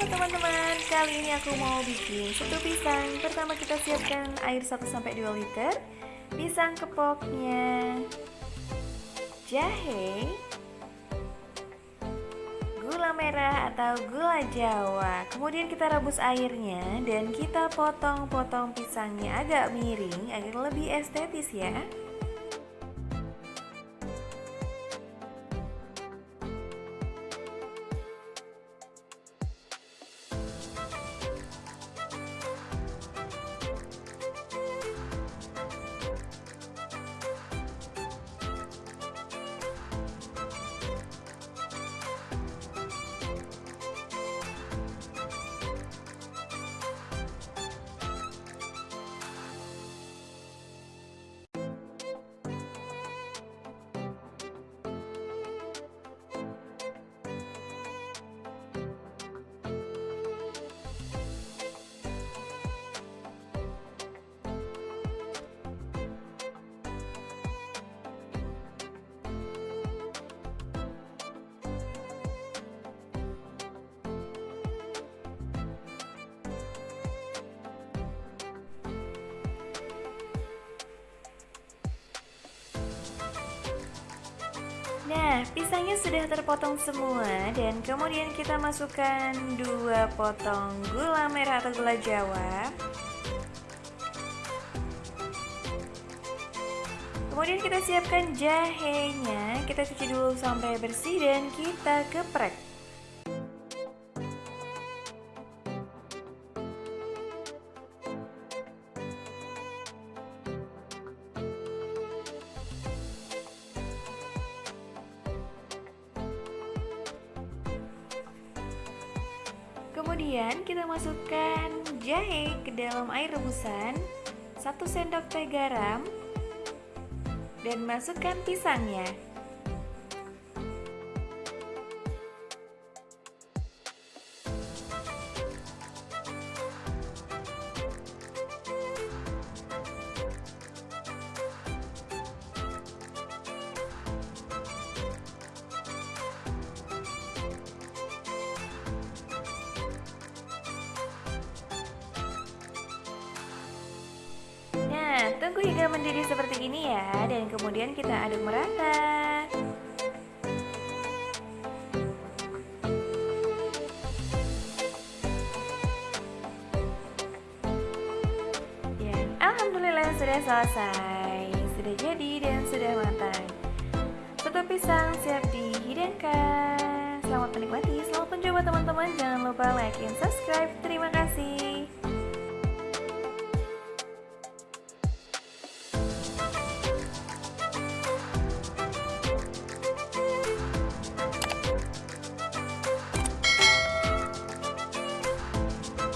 Halo teman-teman, kali ini aku mau bikin soto pisang. Pertama kita siapkan air 1-2 liter. Pisang kepoknya Jahe Gula merah atau gula jawa. Kemudian kita rebus airnya Dan kita potong-potong pisangnya agak miring Agar lebih estetis ya Nah, pisangnya sudah terpotong semua dan kemudian kita masukkan dua potong gula merah atau gula jawa. Kemudian kita siapkan jahenya, kita cuci dulu sampai bersih dan kita geprek. Kemudian kita masukkan jahe ke dalam air rebusan 1 sendok teh garam dan masukkan pisangnya tunggu hingga mendidih seperti ini ya. Dan kemudian kita aduk merata. Ya, Alhamdulillah sudah selesai Sudah jadi dan sudah matang. Soto pisang siap dihidangkan. Selamat menikmati, selamat mencoba teman-teman. Jangan lupa like and subscribe. Terima kasih